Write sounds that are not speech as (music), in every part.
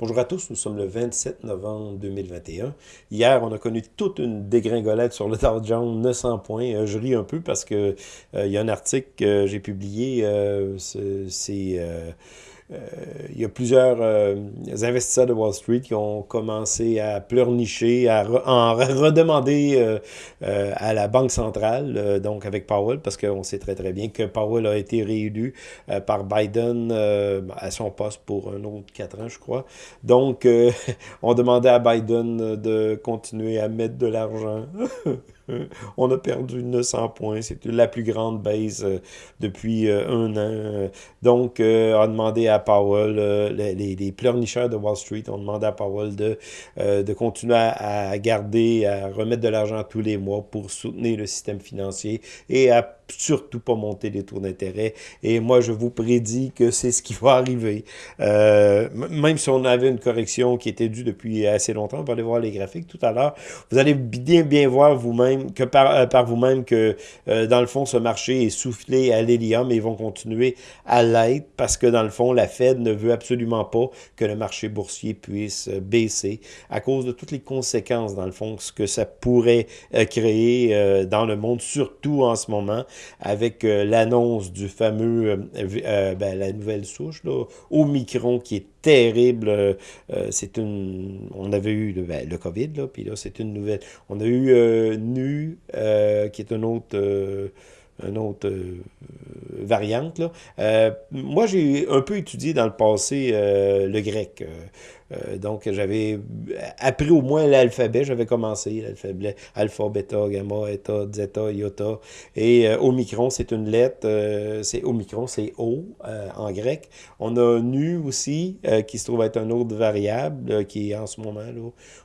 Bonjour à tous, nous sommes le 27 novembre 2021. Hier, on a connu toute une dégringolade sur le Dow Jones, 900 points. Euh, je ris un peu parce que euh, il y a un article que j'ai publié, euh, c'est il y a plusieurs euh, investisseurs de Wall Street qui ont commencé à pleurnicher, à en redemander euh, à la Banque centrale, donc avec Powell, parce qu'on sait très très bien que Powell a été réélu par Biden à son poste pour un autre quatre ans, je crois. Donc, (laughs) on demandait à Biden de continuer à mettre de l'argent. (laughs) on a perdu 900 points. C'est la plus grande baisse depuis un an. Donc, on a demandé à Powell, euh, les, les, pleurnicheurs de Wall Street ont demandé à Powell de, euh, de continuer à, garder, à remettre de l'argent tous les mois pour soutenir le système financier et à surtout pas monter les taux d'intérêt. Et moi, je vous prédis que c'est ce qui va arriver. Euh, même si on avait une correction qui était due depuis assez longtemps, on va voir les graphiques tout à l'heure, vous allez bien bien voir vous-même que par, par vous-même que dans le fond, ce marché est soufflé à l'hélium et vont continuer à l'être parce que dans le fond, la Fed ne veut absolument pas que le marché boursier puisse euh, baisser à cause de toutes les conséquences, dans le fond, ce que ça pourrait euh, créer euh, dans le monde, surtout en ce moment, avec l'annonce du fameux, ben, la nouvelle souche, là, Omicron, qui est terrible. c'est une, on avait eu le, ben, le COVID, là, puis là, c'est une nouvelle. On a eu Nu, qui est un autre une autre euh, variante. Là. Euh, moi, j'ai un peu étudié dans le passé euh, le grec. Euh, donc, j'avais appris au moins l'alphabet. J'avais commencé l'alphabet alpha, bêta, gamma, eta, zeta, iota. Et euh, omicron, c'est une lettre. Euh, c'est omicron, c'est O en grec. On a nu aussi, qui se trouve être un autre variable, qui est en ce moment, là,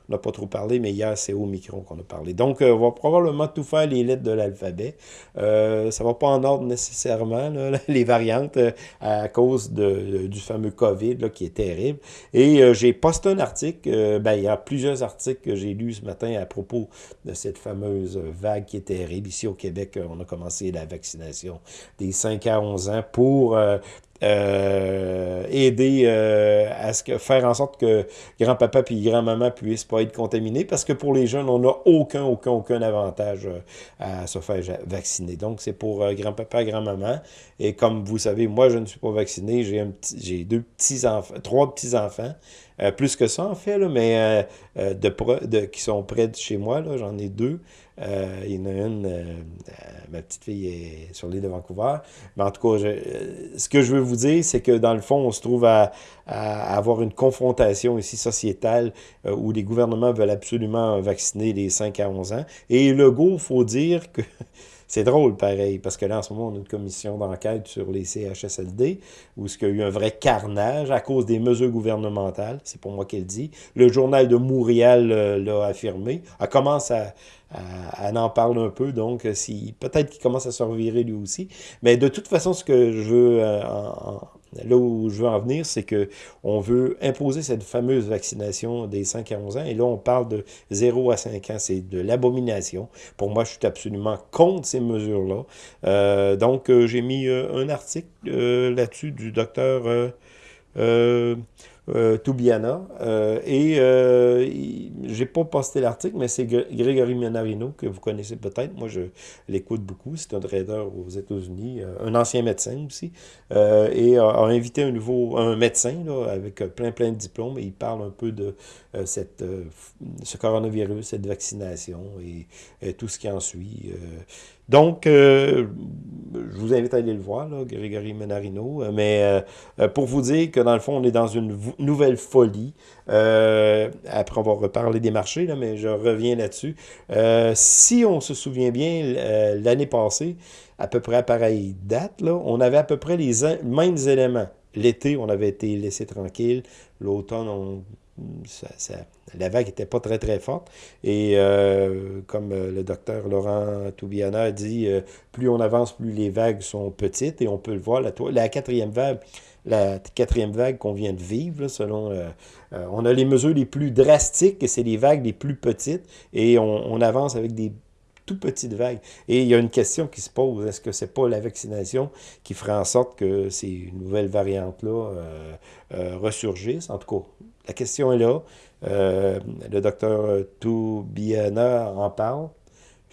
on n'a pas trop parlé, mais hier, c'est omicron qu'on a parlé. Donc, on va probablement tout faire les lettres de l'alphabet. Euh, ça va pas en ordre nécessairement, là, (laughs) les variantes, à cause de, du fameux COVID, là, qui est terrible. Et j'ai posté un article, euh, ben, il y a plusieurs articles que j'ai lus ce matin à propos de cette fameuse vague qui est terrible. Ici au Québec, on a commencé la vaccination des 5 à 11 ans pour euh, euh, aider euh, à ce que, faire en sorte que grand-papa puis grand-maman puissent pas être contaminés, parce que pour les jeunes, on n'a aucun, aucun, aucun avantage euh, à se faire vacciner. Donc, c'est pour grand-papa, grand-maman. Et comme vous savez, moi, je ne suis pas vacciné. J'ai un j'ai deux petits-enfants, trois petits-enfants. plus que ça, en fait, là, mais de, de, qui sont près de chez moi, j'en ai deux. Euh, il y en a une, euh, euh, ma petite fille est sur l'île de Vancouver. Mais en tout cas, ce que je veux vous dire, c'est que dans le fond, on se trouve à, avoir une confrontation ici sociétale où les gouvernements veulent absolument vacciner les 5 à 11 ans. Et le go, il faut dire que (laughs) c'est drôle, pareil, parce que là, en ce moment, on a une commission d'enquête sur les CHSLD, où il y a eu un vrai carnage à cause des mesures gouvernementales. C'est pour moi qu'elle dit. Le journal de Montréal l'a affirmé. Elle commence à, en parle un peu, donc euh, si peut-être qu'il commence à se revirer lui aussi. Mais de toute façon, ce que je veux, euh, là où je veux en venir, c'est que on veut imposer cette fameuse vaccination des 5 à 11 ans. Et là, on parle de 0 à 5 ans. C'est de l'abomination. Pour moi, je suis absolument contre ces mesures-là. Euh, donc, j'ai mis un article là-dessus du docteur euh, Toubiana. Euh, et euh, j'ai pas posté l'article, mais c'est Grégory Menarino, que vous connaissez peut-être. Moi, je l'écoute beaucoup. C'est un trader aux États-Unis, euh, un ancien médecin aussi. Euh, et a, invité un nouveau un médecin là, avec plein, plein de diplômes. Et il parle un peu de cette, ce coronavirus, cette vaccination et, tout ce qui en suit. Donc, euh, je vous invite à aller le voir, là, Grégory Menarino. Euh, mais euh, pour vous dire que dans le fond, on est dans une nouvelle folie. après, on va reparler des marchés, là, mais je reviens là-dessus. si on se souvient bien, l'année passée, à peu près à pareille date, là, on avait à peu près les mêmes éléments. L'été, on avait été laissé tranquille. L'automne, on la vague n'était pas très, très forte. Et euh, comme euh, le docteur Laurent Toubiana dit, euh, plus on avance, plus les vagues sont petites. Et on peut le voir, la, quatrième vague, la quatrième vague qu'on vient de vivre, selon... on a les mesures les plus drastiques, c'est les vagues les plus petites. Et on, avance avec des tout petite vague. Et il y a une question qui se pose, est-ce que c'est pas la vaccination qui fera en sorte que ces nouvelles variantes-là ressurgissent? En tout cas, la question est là. le docteur Toubiana en parle.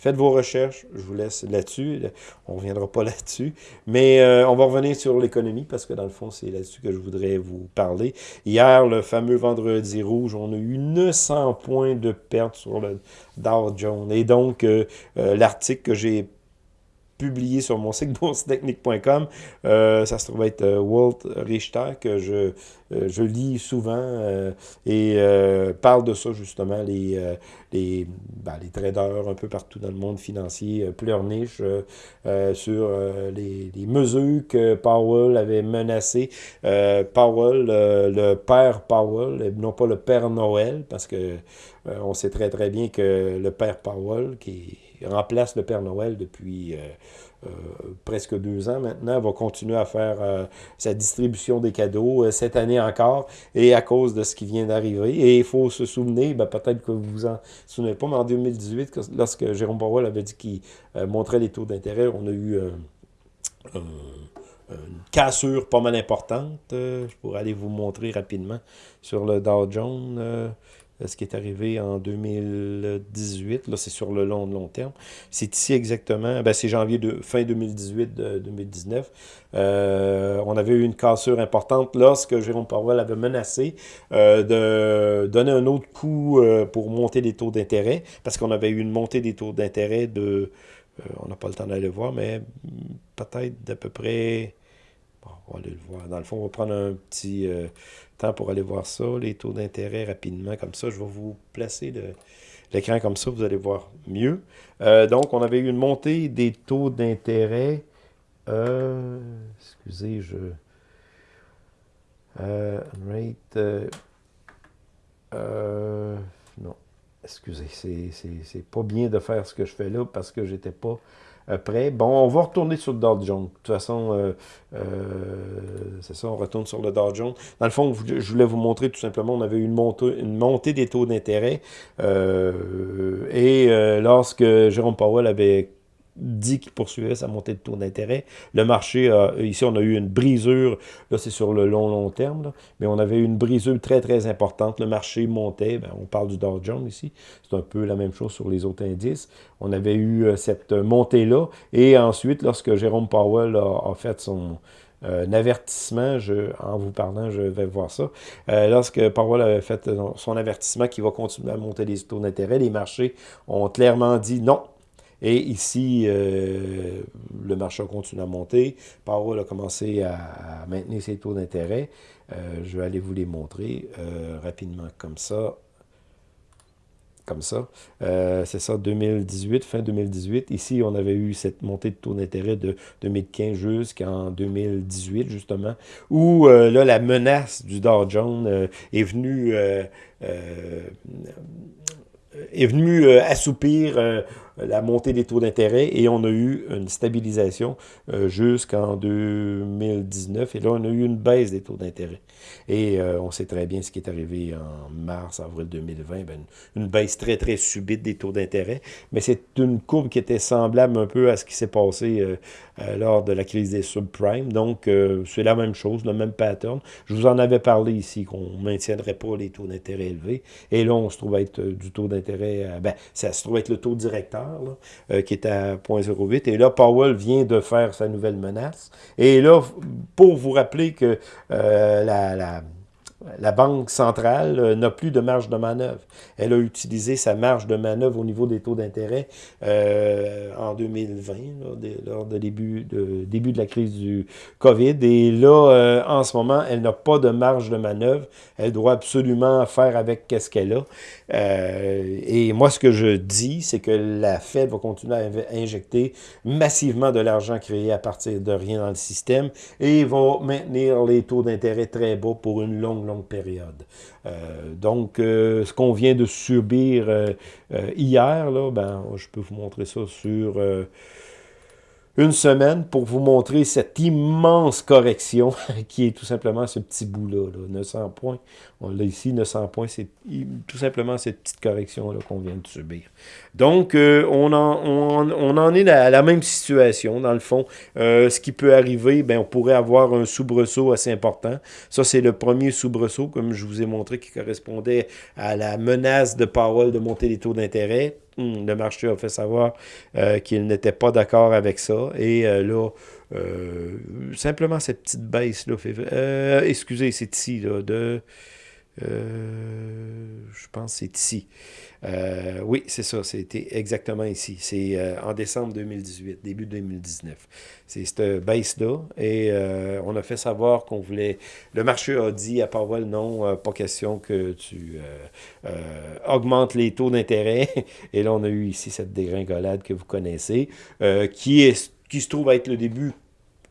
Faites vos recherches, je vous laisse là-dessus. On ne reviendra pas (laughs) là-dessus. Mais euh, on va revenir sur l'économie parce que dans le fond, c'est là-dessus que je voudrais vous parler. Hier, le fameux vendredi rouge, on a eu 900 points de perte sur le Dow Jones. Et donc, euh, euh, l'article que j'ai publié sur mon site (laughs) boursetechnique.com. Euh, ça se trouve être euh, Walt Richter, que je, euh, je lis souvent et parle de ça justement, les, les, ben, les traders un peu partout dans le monde financier pleurnichent sur les, mesures que Powell avait menacées. Powell, le père Powell, non pas le père Noël, parce que on sait très très bien que le père Powell, qui remplace le Père Noël depuis euh, euh, presque deux ans maintenant, va continuer à faire euh, sa distribution des cadeaux cette année encore, et à cause de ce qui vient d'arriver. Et il faut se souvenir, ben, peut-être que vous vous en souvenez pas, mais en 2018, lorsque Jérôme Powell avait dit qu'il montrait les taux d'intérêt, on a eu une cassure pas mal importante. je pourrais aller vous montrer rapidement sur le Dow Jones ce qui est arrivé en 2018. Là, c'est sur le long, long terme. C'est ici exactement, ben, c'est janvier de fin 2018-2019. Euh, on avait eu une cassure importante lorsque Jérôme Powell avait menacé euh, de donner un autre coup euh, pour monter les taux d'intérêt, parce qu'on avait eu une montée des taux d'intérêt de, on n'a pas le temps d'aller voir, mais peut-être d'à peu près on va aller le voir. Dans le fond, on va prendre un petit euh, pour aller voir ça, les taux d'intérêt rapidement, comme ça. Je vais vous placer l'écran comme ça, vous allez voir mieux. Euh, donc, on avait eu une montée des taux d'intérêt. Euh, excusez, je... rate... non, excusez, c'est pas bien de faire ce que je fais là parce que j'étais pas après, Bon, on va retourner sur le Dow Jones. De toute façon, euh, euh, c'est ça, on retourne sur le Dow Jones. Dans le fond, je voulais vous montrer tout simplement, on avait eu une montée, une montée des taux d'intérêt. Euh, et lorsque Jérôme Powell avait dit qu'il poursuivait sa montée de taux d'intérêt. Le marché, ici, on a eu une brisure, là, c'est sur le long, long terme, mais on avait eu une brisure très, très importante. Le marché montait, ben, on parle du Dow Jones ici, c'est un peu la même chose sur les autres indices. On avait eu euh, cette montée-là, et ensuite, lorsque Jérôme Powell a, fait son, euh, avertissement, je, en vous parlant, je vais voir ça. Euh, lorsque Powell avait fait son avertissement qu'il va continuer à monter les taux d'intérêt, les marchés ont clairement dit non, et ici, euh, le marché a continué à monter. Powell a commencé à, maintenir ses taux d'intérêt. Euh, je vais aller vous les montrer euh, rapidement comme ça. Comme ça. C'est ça, 2018, fin 2018. Ici, on avait eu cette montée de taux d'intérêt de 2015 jusqu'en 2018, justement, où là, la menace du Dow Jones est venue est assoupir la montée des taux d'intérêt et on a eu une stabilisation euh, jusqu'en 2019. Et là, on a eu une baisse des taux d'intérêt. Et euh, on sait très bien ce qui est arrivé en mars, avril 2020, ben, une, baisse très, très subite des taux d'intérêt. Mais c'est une courbe qui était semblable un peu à ce qui s'est passé euh, lors de la crise des subprimes. Donc, c'est la même chose, le même pattern. Je vous en avais parlé ici, qu'on ne maintiendrait pas les taux d'intérêt élevés. Et là, on se trouve être du taux d'intérêt, ben, ça se trouve être le taux directeur euh, qui est à 0.08. Et là, Powell vient de faire sa nouvelle menace. Et là, pour vous rappeler que euh, la la Banque centrale euh, n'a plus de marge de manœuvre. Elle a utilisé sa marge de manœuvre au niveau des taux d'intérêt euh, en 2020, lors de début, de début de la crise du COVID. Et là, euh, en ce moment, elle n'a pas de marge de manœuvre. Elle doit absolument faire avec ce qu'elle a. et moi, ce que je dis, c'est que la Fed va continuer à injecter massivement de l'argent créé à partir de rien dans le système et va maintenir les taux d'intérêt très bas pour une longue, longue période. Euh, donc, euh, ce qu'on vient de subir euh, hier, là, ben, je peux vous montrer ça sur une semaine pour vous montrer cette immense correction (laughs) qui est tout simplement ce petit bout-là, 900 points. On l'a ici, 900 points, c'est tout simplement cette petite correction-là qu'on vient de subir. Donc, euh, on, en, on, en, est à la même situation, dans le fond. Euh, ce qui peut arriver, ben, on pourrait avoir un soubresaut assez important. Ça, c'est le premier soubresaut, comme je vous ai montré, qui correspondait à la menace de Powell de monter les taux d'intérêt. Hmm, le marché a fait savoir euh, qu'il n'était pas d'accord avec ça. Et euh, là, euh, simplement cette petite baisse-là, excusez, c'est ici, là, de... je pense c'est ici. Euh, oui, c'est ça, c'était exactement ici. C'est euh, en décembre 2018, début 2019. C'est cette baisse-là. Et euh, on a fait savoir qu'on voulait... Le marché a dit à Powell, non, pas question que tu augmentes les taux d'intérêt. (laughs) Et là, on a eu ici cette dégringolade que vous connaissez, qui, est, qui se trouve être le début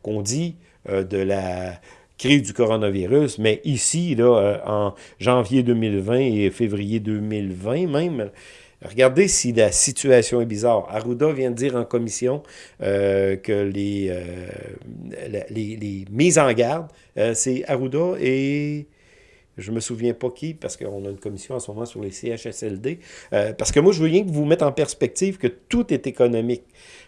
qu'on dit de la crise du coronavirus, mais ici, là, euh, en janvier 2020 et février 2020 même, Regardez si la situation est bizarre. Arruda vient de dire en commission euh, que les, euh, les, les, mises en garde, c'est Arruda et je me souviens pas qui, parce qu'on a une commission en ce moment sur les CHSLD. parce que moi, je veux rien que vous mettre en perspective que tout est économique.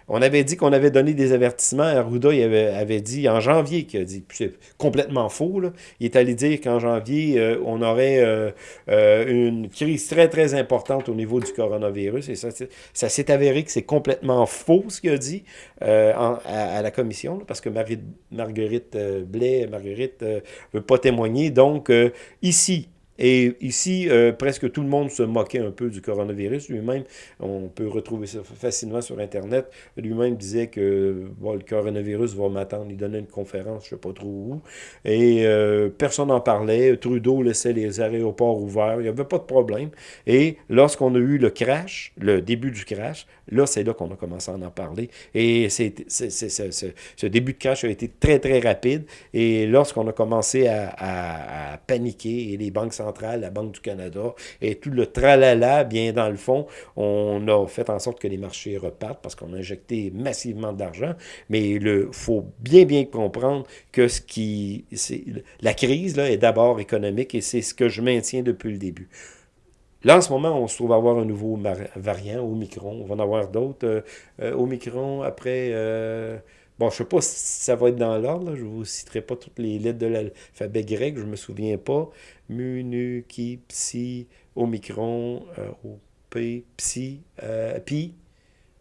On avait dit qu'on avait donné des avertissements. Arruda avait, dit en janvier, qu'il a dit, c'est complètement faux, là. il est allé dire qu'en janvier, euh, on aurait euh, euh, une crise très, très importante au niveau du coronavirus. Et ça, ça s'est avéré que c'est complètement faux ce qu'il a dit à, la commission, parce que Marguerite Blais, Marguerite ne veut pas témoigner. Donc, ici, et ici, euh, presque tout le monde se moquait un peu du coronavirus. Lui-même, on peut retrouver ça facilement sur Internet. Lui-même disait que le coronavirus va m'attendre. Il donnait une conférence, je ne sais pas trop où. Et euh, personne n'en parlait. Trudeau laissait les aéroports ouverts. Il n'y avait pas de problème. Et lorsqu'on a eu le crash, le début du crash, là, c'est là qu'on a commencé à en parler. Et ce début de crash a été très, très rapide. Et lorsqu'on a commencé à, paniquer, et les banques la Banque du Canada, et tout le tralala, bien dans le fond, on a fait en sorte que les marchés repartent parce qu'on a injecté massivement d'argent, mais il faut bien, bien comprendre que ce qui... La crise là, est d'abord économique et c'est ce que je maintiens depuis le début. Là, en ce moment, on se trouve à avoir un nouveau variant, Omicron. On va en avoir d'autres. Euh, euh, Omicron, après... Euh, Bon, je sais pas si ça va être dans l'ordre, je vous citerai pas toutes les lettres de l'alphabet grec, je me souviens pas. Mu, nu, ki, psi, omicron, euh, p, psi, euh, pi,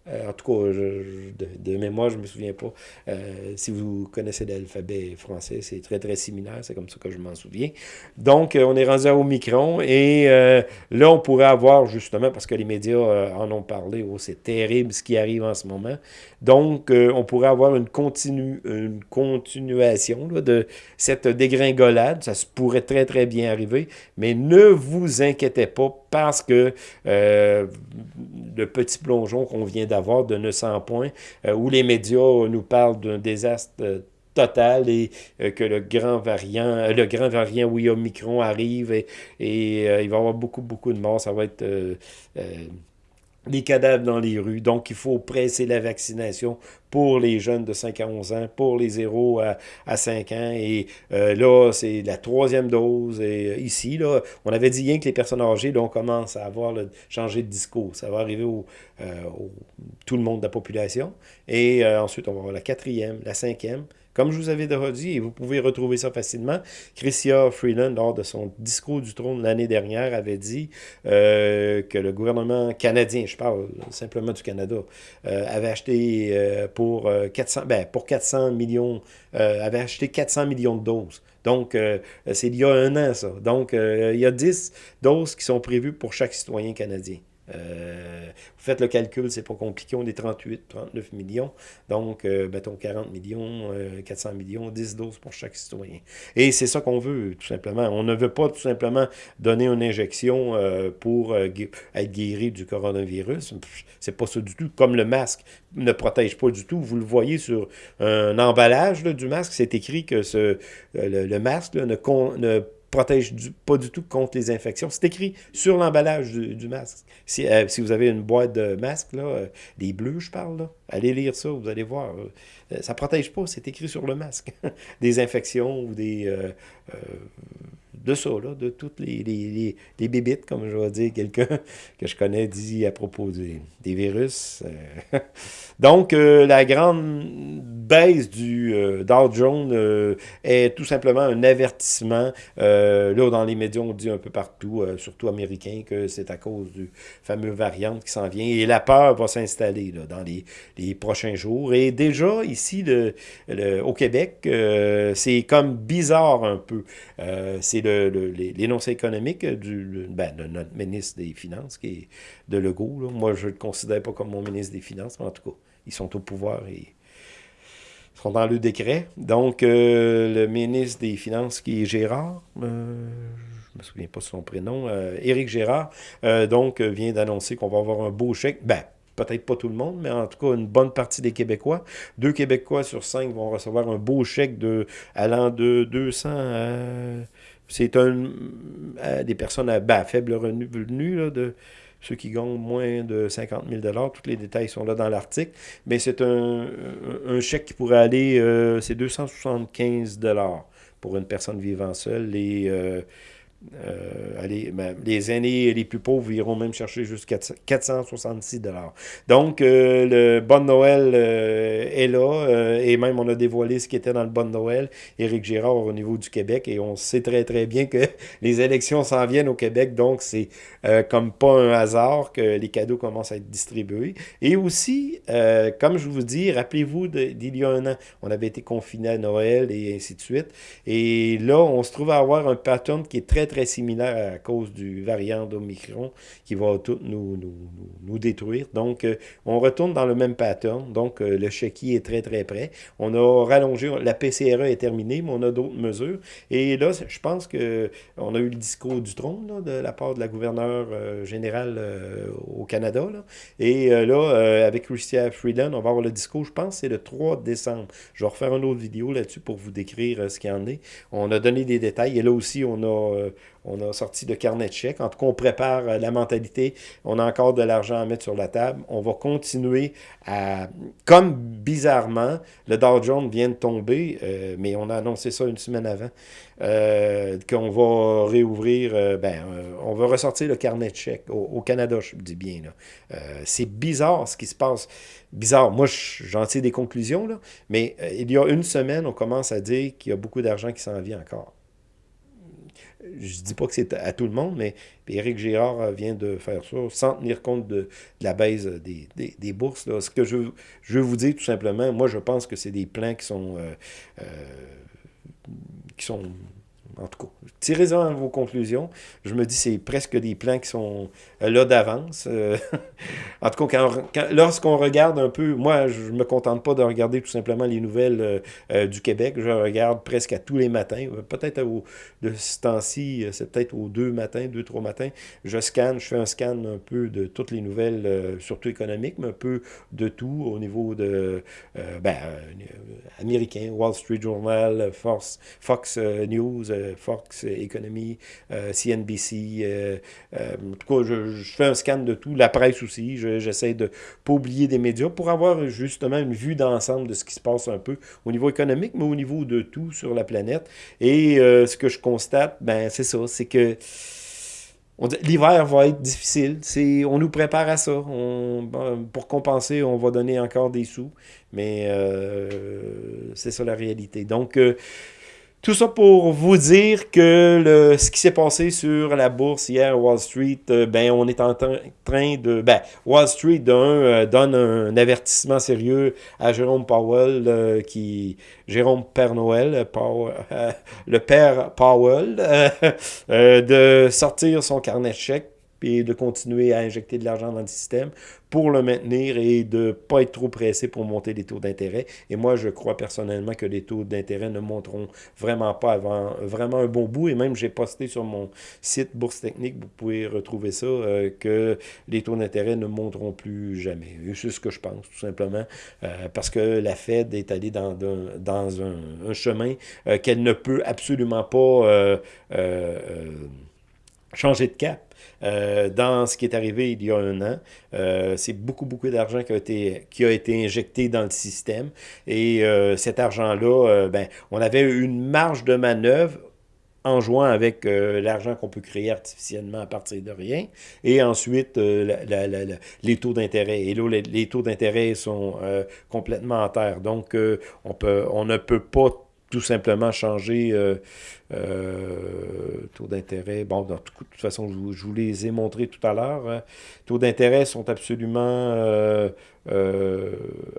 en tout cas, de, mémoire, je ne me souviens pas. Euh, si vous connaissez l'alphabet français, c'est très, très similaire. C'est comme ça que je m'en souviens. Donc, euh, on est rendu à Omicron. Et là, on pourrait avoir, justement, parce que les médias en ont parlé, oh, c'est terrible ce qui arrive en ce moment. Donc, on pourrait avoir une, continu, une continuation de cette dégringolade. Ça se pourrait très, très bien arriver. Mais ne vous inquiétez pas parce que le petit plongeon qu'on vient d'avoir de 900 points, euh, où les médias nous parlent d'un désastre euh, total et euh, que le grand variant, le grand variant, oui, Omicron arrive et, et il va y avoir beaucoup, beaucoup de morts. Ça va être des cadavres dans les rues. Donc, il faut presser la vaccination pour les jeunes de 5 à 11 ans, pour les 0 à, à 5 ans. Et euh, là, c'est la troisième dose. Et euh, ici, là, on avait dit rien que les personnes âgées, là, on commence à avoir le, changé de discours. Ça va arriver euh, au, tout le monde de la population. Et ensuite, on va avoir la quatrième, la cinquième, comme je vous avais déjà dit, et vous pouvez retrouver ça facilement, Chrystia Freeland, lors de son discours du trône l'année dernière, avait dit que le gouvernement canadien, je parle simplement du Canada, avait acheté euh, pour, 400, ben, pour 400 millions, avait acheté 400 millions de doses. Donc, c'est il y a un an, ça. Donc, il y a 10 doses qui sont prévues pour chaque citoyen canadien. Euh, vous faites le calcul, c'est pas compliqué, on est 38, 39 millions, donc euh, mettons 40 millions, 400 euh, millions, 10 doses pour chaque citoyen. Et c'est ça qu'on veut, tout simplement. On ne veut pas tout simplement donner une injection pour être guéri du coronavirus. C'est pas ça du tout. Comme le masque ne protège pas du tout. Vous le voyez sur un emballage du masque, c'est écrit que ce, le, masque ne, ne protège pas du tout contre les infections. C'est écrit sur l'emballage du, masque. Si, si, vous avez une boîte de masques, là, des bleus, je parle, là, allez lire ça, vous allez voir. ça protège pas, c'est écrit sur le masque. (laughs) des infections ou des de ça, là, de toutes les, les, les, bébites, comme je vais dire quelqu'un (laughs) que je connais dit à propos des, virus. Euh. (laughs) Donc, euh, la grande baisse du euh, Dow Jones est tout simplement un avertissement. là, dans les médias, on dit un peu partout, surtout américains, que c'est à cause du fameux variant qui s'en vient. Et la peur va s'installer dans les, les, prochains jours. Et déjà, ici, le, au Québec, c'est comme bizarre un peu. c'est le l'énoncé économique du, ben, de notre ministre des Finances, qui est de Legault. Moi, je ne le considère pas comme mon ministre des Finances, mais en tout cas, ils sont au pouvoir et sont dans le décret. Donc, euh, le ministre des Finances, qui est Gérard, euh, je ne me souviens pas de son prénom, euh, Éric Gérard, donc, vient d'annoncer qu'on va avoir un beau chèque. Ben, peut-être pas tout le monde, mais en tout cas une bonne partie des Québécois. Deux Québécois sur cinq vont recevoir un beau chèque de allant de 200 à c'est un, euh, des personnes à, ben, faible revenu, de ceux qui gagnent moins de 50 000 Tous les détails sont là dans l'article. Mais c'est un, chèque qui pourrait aller, euh, c'est 275 pour une personne vivant seule. Euh, euh, ben, les aînés les plus pauvres iront même chercher jusqu'à 466 Donc, euh, le Bon Noël euh, est là, et même on a dévoilé ce qui était dans le Bon Noël, Éric Girard au niveau du Québec, et on sait très très bien que (laughs) les élections s'en viennent au Québec, donc c'est comme pas un hasard que les cadeaux commencent à être distribués. Et aussi, comme je vous dis, rappelez-vous d'il y a un an, on avait été confinés à Noël et ainsi de suite, et là, on se trouve à avoir un pattern qui est très très très similaire à cause du variant d'Omicron qui va tout nous, nous, nous, détruire. Donc, euh, on retourne dans le même pattern. Donc, euh, le chéquier est très, très près. On a rallongé, la PCRE est terminée, mais on a d'autres mesures. Et là, je pense que on a eu le discours du trône de la part de la gouverneure euh, générale au Canada. Là. Et là, avec Christian Freeland, on va avoir le discours, je pense, c'est le 3 décembre. Je vais refaire une autre vidéo là-dessus pour vous décrire ce qu'il y en est. On a donné des détails. Et là aussi, on a on a sorti de carnet de chèques. En tout cas, on prépare euh, la mentalité. On a encore de l'argent à mettre sur la table. On va continuer à... Comme bizarrement, le Dow Jones vient de tomber, euh, mais on a annoncé ça une semaine avant, euh, qu'on va réouvrir, ben, on va ressortir le carnet de chèques au, Canada, je dis bien. C'est bizarre ce qui se passe. Bizarre. Moi, j'en tire des conclusions, mais il y a une semaine, on commence à dire qu'il y a beaucoup d'argent qui s'en vient encore je dis pas que c'est à tout le monde, mais Éric Girard euh, vient de faire ça sans tenir compte de, la baisse des, bourses. Ce que je, je, veux vous dire tout simplement, moi je pense que c'est des plans qui sont, euh, euh, qui sont en tout cas, tirez-en vos conclusions. Je me dis c'est presque des plans qui sont euh, là d'avance. Euh, (laughs) en tout cas, lorsqu'on regarde un peu, moi, je me contente pas de regarder tout simplement les nouvelles euh, du Québec. Je regarde presque à tous les matins. Peut-être de ce temps-ci, c'est peut-être aux deux matins, deux, trois matins. Je scanne, je fais un scan un peu de toutes les nouvelles, surtout économiques, mais un peu de tout au niveau de ben, américain, Wall Street Journal, Fox News, Fox Economy, CNBC. en tout cas, je, fais un scan de tout, la presse aussi. J'essaie de ne pas oublier des médias pour avoir justement une vue d'ensemble de ce qui se passe un peu au niveau économique, mais au niveau de tout sur la planète. Et euh, ce que je constate, ben c'est ça, c'est que L'hiver va être difficile. On nous prépare à ça. On, pour compenser, on va donner encore des sous. Mais euh, c'est ça la réalité. Donc, euh, tout ça pour vous dire que le, ce qui s'est passé sur la bourse hier, Wall Street, euh, ben on est en train de... Ben, Wall Street euh, donne un avertissement sérieux à Jérôme Powell, euh, qui Jérôme Père Noël, le père Powell, de sortir son carnet de chèques puis de continuer à injecter de l'argent dans le système pour le maintenir et de ne pas être trop pressé pour monter les taux d'intérêt. Et moi, je crois personnellement que les taux d'intérêt ne monteront vraiment pas avant vraiment un bon bout. Et même, j'ai posté sur mon site Bourse Technique, vous pouvez retrouver ça, euh, que les taux d'intérêt ne monteront plus jamais. C'est ce que je pense, tout simplement, euh, parce que la Fed est allée dans, dans un, chemin euh, qu'elle ne peut absolument pas changer de cap. Euh, dans ce qui est arrivé il y a un an. Euh, c'est beaucoup, beaucoup d'argent qui, a été, qui a été injecté dans le système. Et euh, cet argent-là, ben, on avait une marge de manœuvre en jouant avec l'argent qu'on peut créer artificiellement à partir de rien, et ensuite les taux d'intérêt. Et là, les, taux d'intérêt sont complètement en terre. Donc, on, on ne peut pas tout simplement changer euh, euh, taux d'intérêt. Bon, de toute façon, je, vous les ai montrés tout à l'heure. Hein. Taux d'intérêt sont absolument euh,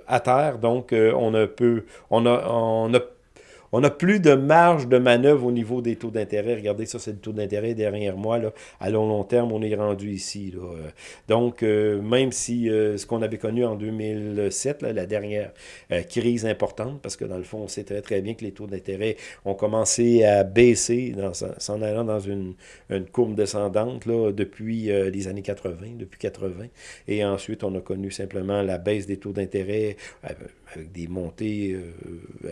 à terre, donc on ne peut, on a, on a on n'a plus de marge de manœuvre au niveau des taux d'intérêt. Regardez, ça, c'est le taux d'intérêt derrière moi. À long, long terme, on est rendu ici. Donc, euh, même si euh, ce qu'on avait connu en 2007, la dernière euh, crise importante, parce que dans le fond, on sait très, très bien que les taux d'intérêt ont commencé à baisser s'en allant dans une, courbe descendante depuis les années 80, depuis 80. Et ensuite, on a connu simplement la baisse des taux d'intérêt avec des montées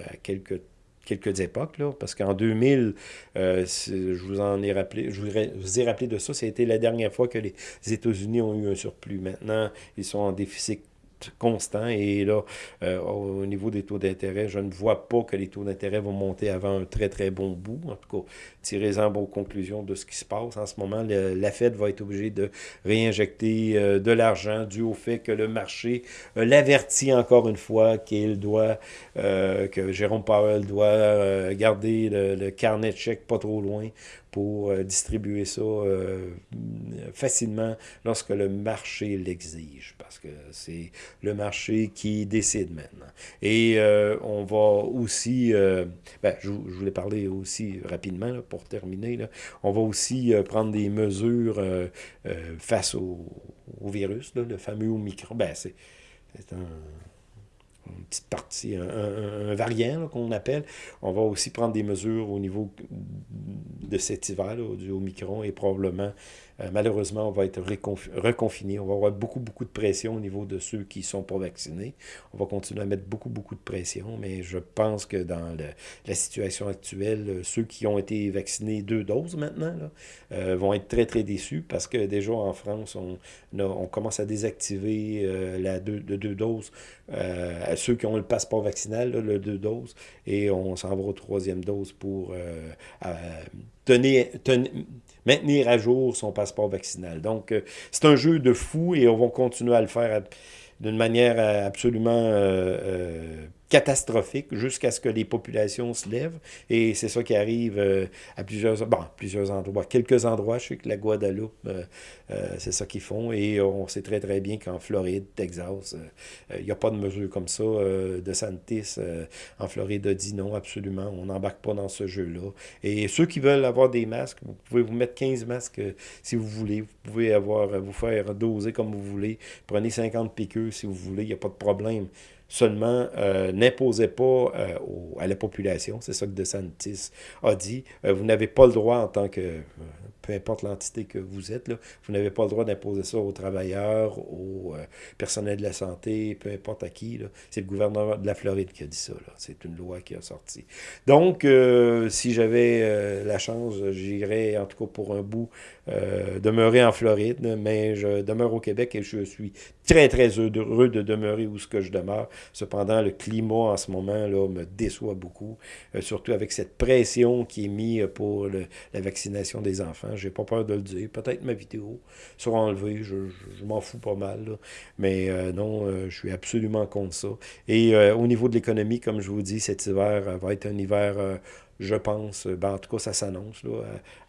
à quelques quelques époques, là, parce qu'en 2000, euh, je vous en ai rappelé, je vous ai rappelé de ça, c'était la dernière fois que les États-Unis ont eu un surplus. Maintenant, ils sont en déficit constant. Et là, euh, au niveau des taux d'intérêt, je ne vois pas que les taux d'intérêt vont monter avant un très, très bon bout. En tout cas, tirez-en vos conclusions de ce qui se passe. En ce moment, la Fed va être obligée de réinjecter euh, de l'argent dû au fait que le marché euh, l'avertit encore une fois qu'il doit, que Jérôme Powell doit garder le, carnet de chèques pas trop loin pour euh, distribuer ça euh, facilement lorsque le marché l'exige, parce que c'est le marché qui décide maintenant. Et euh, on va aussi, ben, je, voulais parler aussi rapidement pour terminer, là, on va aussi prendre des mesures face au, virus, le fameux Omicron. Ben, c'est un une petite partie, un, variant qu'on appelle. On va aussi prendre des mesures au niveau de cet hiver, du Omicron, et probablement euh, malheureusement, on va être reconfiné. On va avoir beaucoup, beaucoup de pression au niveau de ceux qui ne sont pas vaccinés. On va continuer à mettre beaucoup, beaucoup de pression, mais je pense que dans la situation actuelle, euh, ceux qui ont été vaccinés deux doses maintenant euh, vont être très, très déçus parce que déjà en France, on, commence à désactiver la deux doses à ceux qui ont le passeport vaccinal, le deux doses, et on s'en va aux troisième dose pour tenir, maintenir à jour son passeport vaccinal. Donc, euh, c'est un jeu de fou et on va continuer à le faire d'une manière euh, absolument euh, catastrophique jusqu'à ce que les populations se lèvent. Et c'est ça qui arrive euh, à plusieurs, bon, plusieurs endroits. Quelques endroits, je sais que la Guadeloupe, euh, euh, c'est ça qu'ils font. Et on sait très, très bien qu'en Floride, Texas, il n'y a pas de mesure comme ça. de Santis, en Floride, dit non, absolument, on n'embarque pas dans ce jeu-là. Et ceux qui veulent avoir des masques, vous pouvez vous mettre 15 masques si vous voulez. Vous pouvez avoir, vous faire doser comme vous voulez. Prenez 50 piqûres si vous voulez, il n'y a pas de problème seulement euh, n'imposez pas euh, à la population, c'est ça que DeSantis a dit, euh, vous n'avez pas le droit en tant que peu importe l'entité que vous êtes, vous n'avez pas le droit d'imposer ça aux travailleurs, aux euh, personnels de la santé, peu importe à qui. C'est le gouvernement de la Floride qui a dit ça. C'est une loi qui a sorti. Donc, euh, si j'avais euh, la chance, j'irais en tout cas pour un bout demeurer en Floride, mais je demeure au Québec et je suis très, très heureux de demeurer où ce que je demeure. Cependant, le climat en ce moment là, me déçoit beaucoup, surtout avec cette pression qui est mise pour la vaccination des enfants. J'ai pas peur de le dire. Peut-être ma vidéo sera enlevée. Je, m'en fous pas mal. Mais euh, non, euh, je suis absolument contre ça. Et euh, au niveau de l'économie, comme je vous dis, cet hiver va être un hiver je pense, ben, en tout cas, ça s'annonce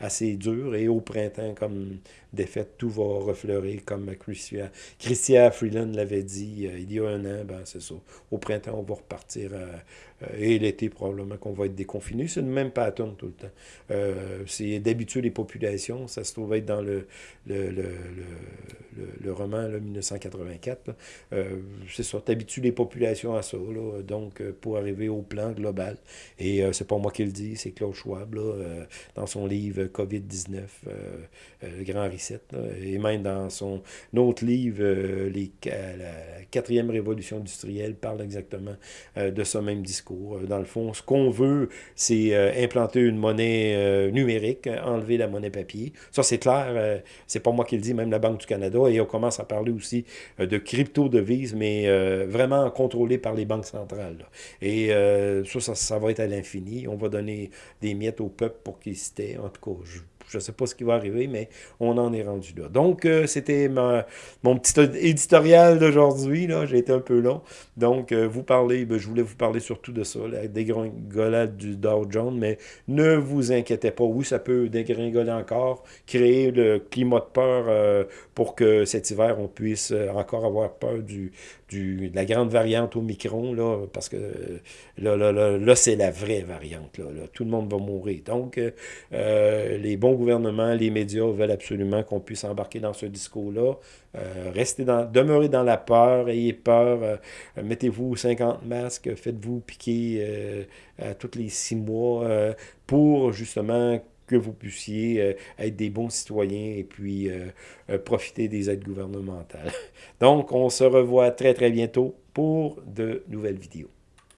assez dur. Et au printemps, comme défaite, tout va refleurer, comme Christian, Christian Freeland l'avait dit il y a un an, ben, c'est ça. Au printemps, on va repartir et l'été, probablement qu'on va être déconfiné. C'est le même pattern tout le temps. c'est d'habitude les populations, ça se trouve être dans le, le, roman 1984. c'est ça, t'habitues les populations à ça, donc pour arriver au plan global. Et c'est pas moi qui le dis, c'est Claude Schwab, dans son livre COVID-19, le grand reset, et même dans son autre livre, les, la quatrième révolution industrielle, parle exactement de ce même discours. Dans le fond, ce qu'on veut, c'est implanter une monnaie numérique, enlever la monnaie papier. Ça, c'est clair, c'est pas moi qui le dis, même la Banque du Canada, et on commence à parler aussi de crypto-devises, mais vraiment contrôlées par les banques centrales. Et ça, ça, va être à l'infini. On va donner des miettes au peuple pour qu'il se tait. En tout cas, je je ne sais pas ce qui va arriver, mais on en est rendu là. Donc, euh, c'était mon petit éditorial d'aujourd'hui. J'ai été un peu long. Donc, euh, vous parlez, ben, je voulais vous parler surtout de ça, la dégringolade du Dow Jones, mais ne vous inquiétez pas. Oui, ça peut dégringoler encore, créer le climat de peur euh, pour que cet hiver, on puisse encore avoir peur du, de la grande variante au micron, là, parce que là, là, là, c'est la vraie variante. Là, Tout le monde va mourir. Donc, les bons gouvernement, les médias veulent absolument qu'on puisse embarquer dans ce discours-là. Euh, restez dans, demeurez dans la peur, ayez peur, euh, mettez-vous 50 masques, faites-vous piquer euh, à tous les six mois pour justement que vous puissiez être des bons citoyens et puis profiter des aides gouvernementales. (laughs) Donc, on se revoit très très bientôt pour de nouvelles vidéos.